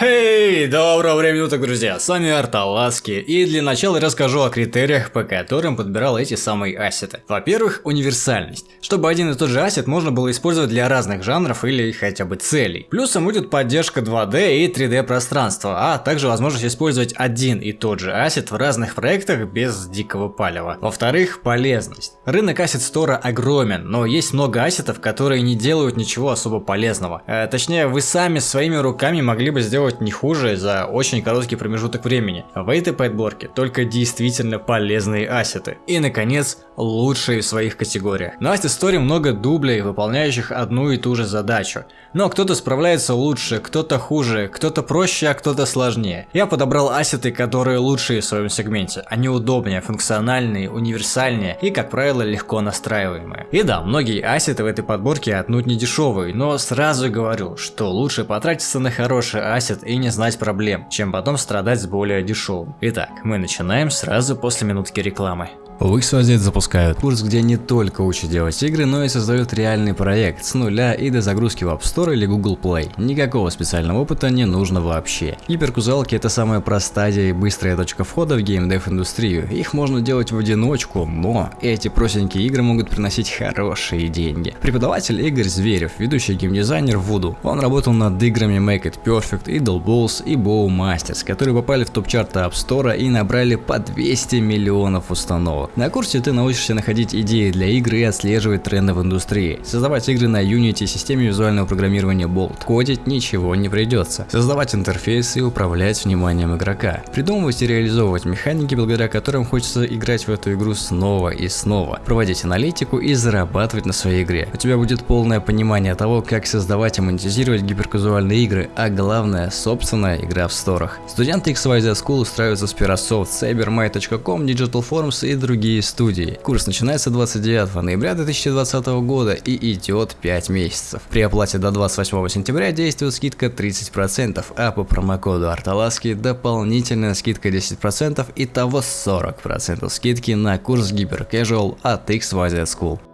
Hey! Доброго времени суток, друзья, с вами Арталаски, и для начала расскажу о критериях, по которым подбирал эти самые ассеты. Во-первых, универсальность, чтобы один и тот же ассет можно было использовать для разных жанров или хотя бы целей. Плюсом будет поддержка 2D и 3D пространства, а также возможность использовать один и тот же ассет в разных проектах без дикого палева. Во-вторых, полезность. Рынок ассет стора огромен, но есть много ассетов, которые не делают ничего особо полезного. Э, точнее, вы сами своими руками могли бы сделать не хуже за очень короткий промежуток времени. В этой подборке только действительно полезные ассеты. И наконец, лучшие в своих категориях. На Asset Story много дублей, выполняющих одну и ту же задачу. Но кто-то справляется лучше, кто-то хуже, кто-то проще, а кто-то сложнее. Я подобрал ассеты, которые лучшие в своем сегменте. Они удобнее, функциональные, универсальнее и, как правило, легко настраиваемые. И да, многие ассеты в этой подборке отнюдь не дешевые, но сразу говорю, что лучше потратиться на хороший ассет и не знать проблем, чем потом страдать с более дешевым. Итак, мы начинаем сразу после минутки рекламы. Wixwazet запускают курс, где не только учат делать игры, но и создают реальный проект с нуля и до загрузки в App Store или Google Play. Никакого специального опыта не нужно вообще. Гиперкузалки это самая простая и быстрая точка входа в геймдев индустрию. Их можно делать в одиночку, но эти простенькие игры могут приносить хорошие деньги. Преподаватель Игорь Зверев, ведущий геймдизайнер Voodoo. Он работал над играми Make It Perfect, Idle Balls и Bow Masters, которые попали в топ-чарты App Store и набрали по 200 миллионов установок. На курсе ты научишься находить идеи для игры и отслеживать тренды в индустрии, создавать игры на Unity системе визуального программирования Bolt. Кодить ничего не придется. Создавать интерфейсы и управлять вниманием игрока. Придумывать и реализовывать механики, благодаря которым хочется играть в эту игру снова и снова. Проводить аналитику и зарабатывать на своей игре. У тебя будет полное понимание того, как создавать и монетизировать гиперказуальные игры, а главное, собственная игра в сторах. Студенты XYZ School устраиваются с Pirasoft, CyberMay.com, Digital Forms и другие другие студии. Курс начинается 29 ноября 2020 года и идет 5 месяцев. При оплате до 28 сентября действует скидка 30%, а по промокоду Арталаски дополнительная скидка 10% и того 40% скидки на курс Casual от XYZ School.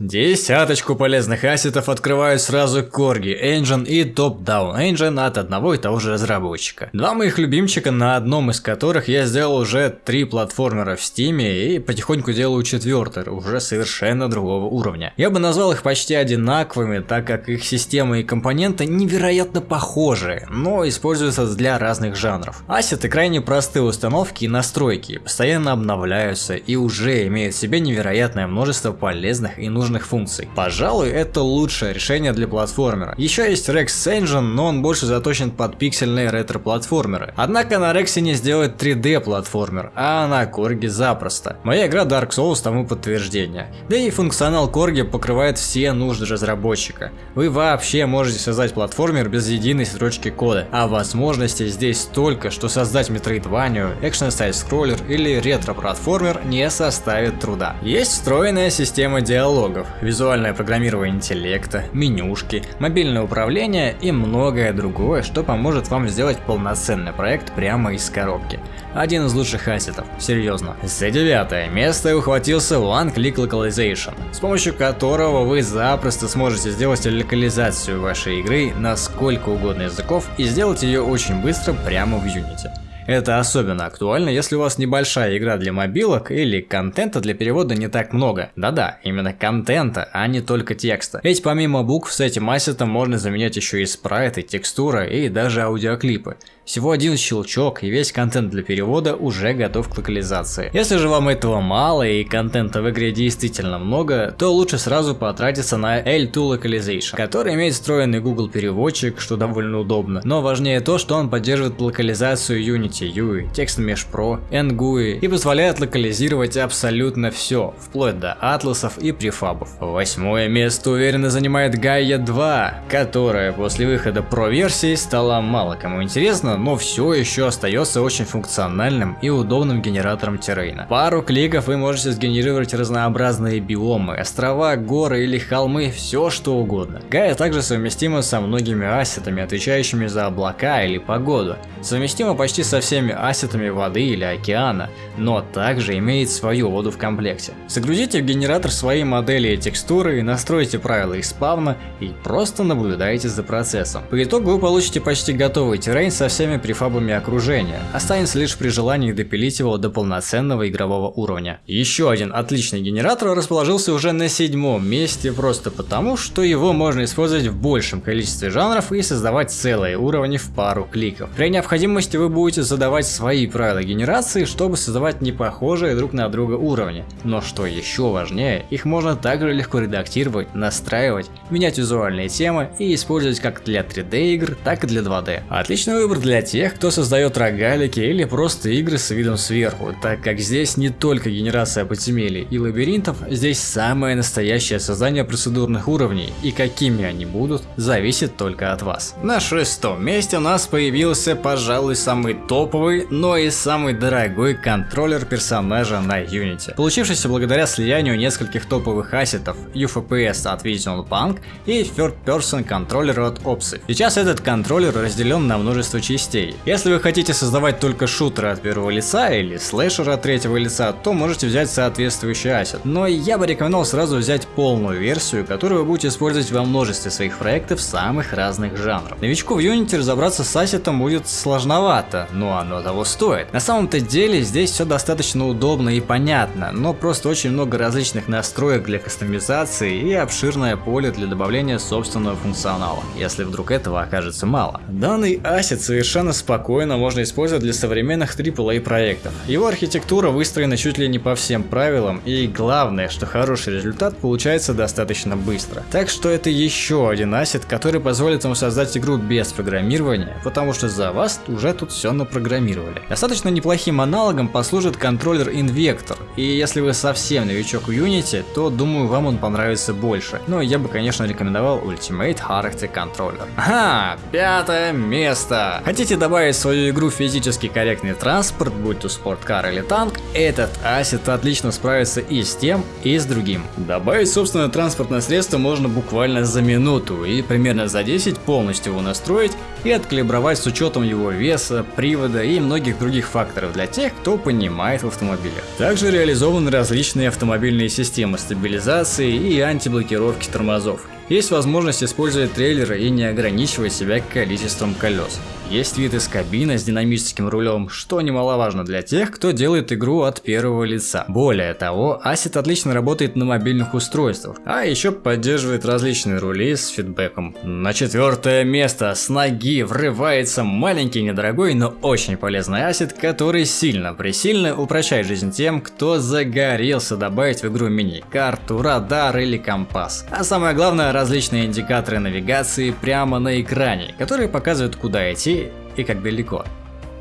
Десяточку полезных ассетов открывают сразу Corgi Engine и Top Down Engine от одного и того же разработчика. Два моих любимчика, на одном из которых я сделал уже три платформера в Steam и потихоньку делаю четвертый, уже совершенно другого уровня. Я бы назвал их почти одинаковыми, так как их системы и компоненты невероятно похожи, но используются для разных жанров. Ассеты крайне простые установки и настройки, постоянно обновляются и уже имеют в себе невероятное множество полезных и нужных нужных функций. Пожалуй, это лучшее решение для платформера. Еще есть Rex Engine, но он больше заточен под пиксельные ретро-платформеры. Однако на Rex не сделать 3D платформер, а на Корге запросто. Моя игра Dark Souls тому подтверждение. Да и функционал Корги покрывает все нужды разработчика. Вы вообще можете создать платформер без единой строчки кода, а возможностей здесь столько, что создать Metroidvania, экшен сайт-скроллер или ретро-платформер не составит труда. Есть встроенная система диалога, диалогов, визуальное программирование интеллекта, менюшки, мобильное управление и многое другое, что поможет вам сделать полноценный проект прямо из коробки. Один из лучших ассетов, серьезно. За девятое место ухватился One Click Localization, с помощью которого вы запросто сможете сделать локализацию вашей игры на сколько угодно языков и сделать ее очень быстро прямо в Unity. Это особенно актуально, если у вас небольшая игра для мобилок или контента для перевода не так много. Да-да, именно контента, а не только текста. Ведь помимо букв с этим ассетом можно заменять еще и спрайты, текстуры и даже аудиоклипы. Всего один щелчок и весь контент для перевода уже готов к локализации. Если же вам этого мало и контента в игре действительно много, то лучше сразу потратиться на L2 Localization, который имеет встроенный Google переводчик, что довольно удобно. Но важнее то, что он поддерживает локализацию Unity UI, Text Mesh Pro, NGUI и позволяет локализировать абсолютно все, вплоть до атласов и префабов. Восьмое место уверенно занимает Gaia 2, которая после выхода Pro версии стала мало кому интересна, но все еще остается очень функциональным и удобным генератором террейна. Пару кликов вы можете сгенерировать разнообразные биомы, острова, горы или холмы, все что угодно. Гая также совместима со многими ассетами, отвечающими за облака или погоду. Совместима почти со всеми ассетами воды или океана, но также имеет свою воду в комплекте. Загрузите в генератор свои модели и текстуры, настройте правила их спавна и просто наблюдайте за процессом. По итогу вы получите почти готовый террейн со всеми префабами окружения. Останется лишь при желании допилить его до полноценного игрового уровня. Еще один отличный генератор расположился уже на седьмом месте просто потому, что его можно использовать в большем количестве жанров и создавать целые уровни в пару кликов. При необходимости вы будете задавать свои правила генерации, чтобы создавать не похожие друг на друга уровни. Но что еще важнее, их можно также легко редактировать, настраивать, менять визуальные темы и использовать как для 3D игр, так и для 2D. Отличный выбор для тех, кто создает рогалики или просто игры с видом сверху, так как здесь не только генерация подземелий и лабиринтов, здесь самое настоящее создание процедурных уровней, и какими они будут, зависит только от вас. На шестом месте у нас появился, пожалуй, самый топовый, но и самый дорогой контроллер персонажа на Unity, получившийся благодаря слиянию нескольких топовых ассетов UFPS от Vision Punk и Third Person контроллер от Opsy. Сейчас этот контроллер разделен на множество частей. Если вы хотите создавать только шутеры от первого лица или слэшеры от третьего лица, то можете взять соответствующий ассет. Но я бы рекомендовал сразу взять полную версию, которую вы будете использовать во множестве своих проектов самых разных жанров. Новичку в Unity разобраться с ассетом будет сложновато, но оно того стоит. На самом-то деле здесь все достаточно удобно и понятно, но просто очень много различных настроек для кастомизации и обширное поле для добавления собственного функционала, если вдруг этого окажется мало. Данный ассет совершенно спокойно можно использовать для современных AAA проектов. Его архитектура выстроена чуть ли не по всем правилам и главное, что хороший результат получается достаточно быстро. Так что это еще один ассет, который позволит вам создать игру без программирования, потому что за вас уже тут все напрограммировали. Достаточно неплохим аналогом послужит контроллер Invector, и если вы совсем новичок в Unity, то думаю вам он понравится больше. Но я бы конечно рекомендовал Ultimate Character Controller. Ага, пятое место. Хотите добавить в свою игру физически корректный транспорт, будь то спорткар или танк, этот ассет отлично справится и с тем, и с другим. Добавить собственное транспортное средство можно буквально за минуту и примерно за 10 полностью его настроить и откалибровать с учетом его веса, привода и многих других факторов для тех, кто понимает в автомобилях. Также реализованы различные автомобильные системы стабилизации и антиблокировки тормозов. Есть возможность использовать трейлеры и не ограничивать себя количеством колес. Есть вид из кабины с динамическим рулем, что немаловажно для тех, кто делает игру от первого лица. Более того, Asset отлично работает на мобильных устройствах, а еще поддерживает различные рули с фидбэком. На четвертое место с ноги врывается маленький, недорогой, но очень полезный Asset, который сильно-пресильно упрощает жизнь тем, кто загорелся добавить в игру мини-карту, радар или компас. А самое главное, различные индикаторы навигации прямо на экране, которые показывают куда идти и как далеко.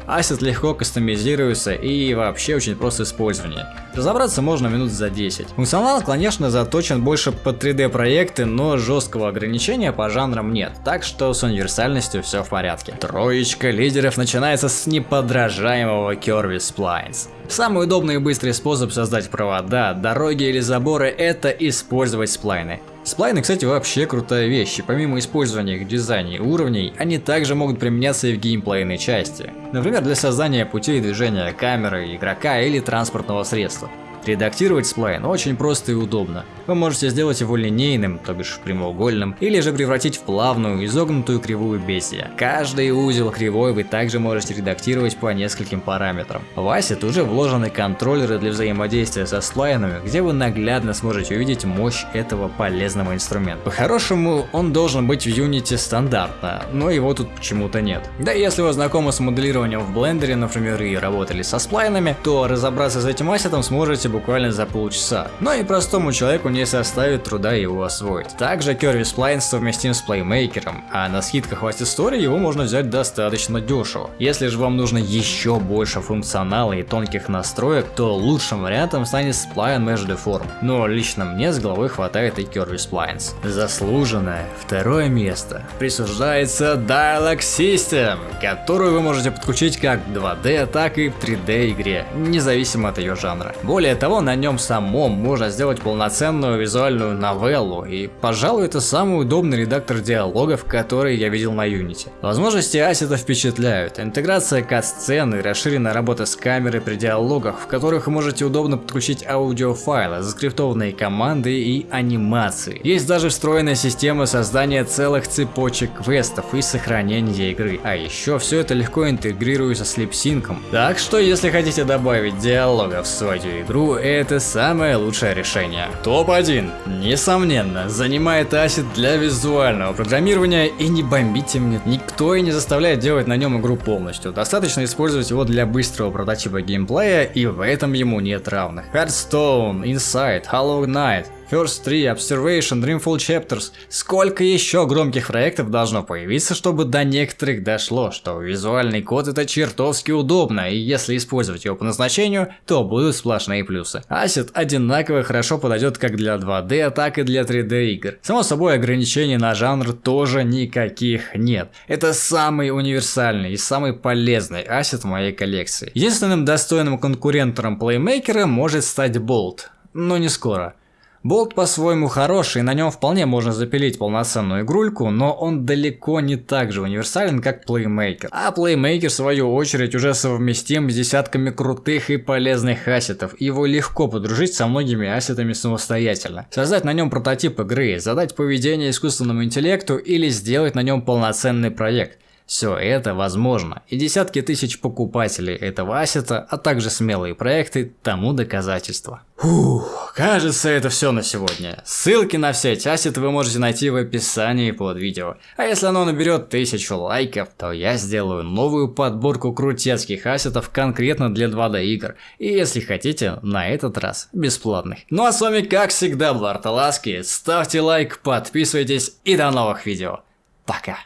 Ассет легко кастомизируется и вообще очень просто использование. Разобраться можно минут за 10. Функционал, конечно, заточен больше под 3D проекты, но жесткого ограничения по жанрам нет, так что с универсальностью все в порядке. Троечка лидеров начинается с неподражаемого Curvy Splines. Самый удобный и быстрый способ создать провода, дороги или заборы это использовать сплайны. Сплайны, кстати, вообще крутая вещь, и помимо использования их в дизайне уровней, они также могут применяться и в геймплейной части. Например, для создания путей движения камеры, игрока или транспортного средства. Редактировать сплайн очень просто и удобно. Вы можете сделать его линейным, то бишь прямоугольным, или же превратить в плавную, изогнутую кривую Бесия. Каждый узел кривой вы также можете редактировать по нескольким параметрам. В Asset уже вложены контроллеры для взаимодействия со сплайнами, где вы наглядно сможете увидеть мощь этого полезного инструмента. По-хорошему, он должен быть в Unity стандартно, но его тут почему-то нет. Да и если вы знакомы с моделированием в блендере, например, и работали со сплайнами, то разобраться с этим ассетом сможете буквально за полчаса. Но и простому человеку не составит труда его освоить. Также Curvy Spline совместим с Playmaker, а на скидках в Asset его можно взять достаточно дешево. Если же вам нужно еще больше функционала и тонких настроек, то лучшим вариантом станет Spline Mesh Deform. Но лично мне с головой хватает и Curvy Splines. Заслуженное второе место присуждается Dialog System, которую вы можете подключить как в 2D, так и в 3D игре, независимо от ее жанра. Более того, на нем самом можно сделать полноценную визуальную новеллу, и, пожалуй, это самый удобный редактор диалогов, который я видел на Unity. Возможности ассета впечатляют. Интеграция кат-сцен и расширенная работа с камерой при диалогах, в которых можете удобно подключить аудиофайлы, заскриптованные команды и анимации. Есть даже встроенная система создания целых цепочек квестов и сохранения игры. А еще все это легко интегрируется с липсинком. Так что, если хотите добавить диалога в свою игру, это самое лучшее решение. Топ-1. Несомненно, занимает Asset для визуального программирования и не бомбите мне. Никто и не заставляет делать на нем игру полностью. Достаточно использовать его для быстрого прототипа геймплея и в этом ему нет равных. Hearthstone, Inside, Hollow Knight, First 3, Observation, Dreamfall Chapters. Сколько еще громких проектов должно появиться, чтобы до некоторых дошло, что визуальный код это чертовски удобно, и если использовать его по назначению, то будут сплошные плюсы. Asset одинаково хорошо подойдет как для 2D, так и для 3D игр. Само собой, ограничений на жанр тоже никаких нет. Это самый универсальный и самый полезный ассет в моей коллекции. Единственным достойным конкурентом Playmaker может стать Bolt, но не скоро. Болт по-своему хороший, на нем вполне можно запилить полноценную игрульку, но он далеко не так же универсален, как Playmaker. А Playmaker, в свою очередь, уже совместим с десятками крутых и полезных ассетов. Его легко подружить со многими ассетами самостоятельно. Создать на нем прототип игры, задать поведение искусственному интеллекту или сделать на нем полноценный проект. Все это возможно, и десятки тысяч покупателей этого ассета, а также смелые проекты тому доказательства. Фух, кажется это все на сегодня. Ссылки на все эти ассеты вы можете найти в описании под видео. А если оно наберет тысячу лайков, то я сделаю новую подборку крутецких ассетов конкретно для 2D игр. И если хотите, на этот раз бесплатных. Ну а с вами как всегда Бларталаски, ставьте лайк, подписывайтесь и до новых видео. Пока.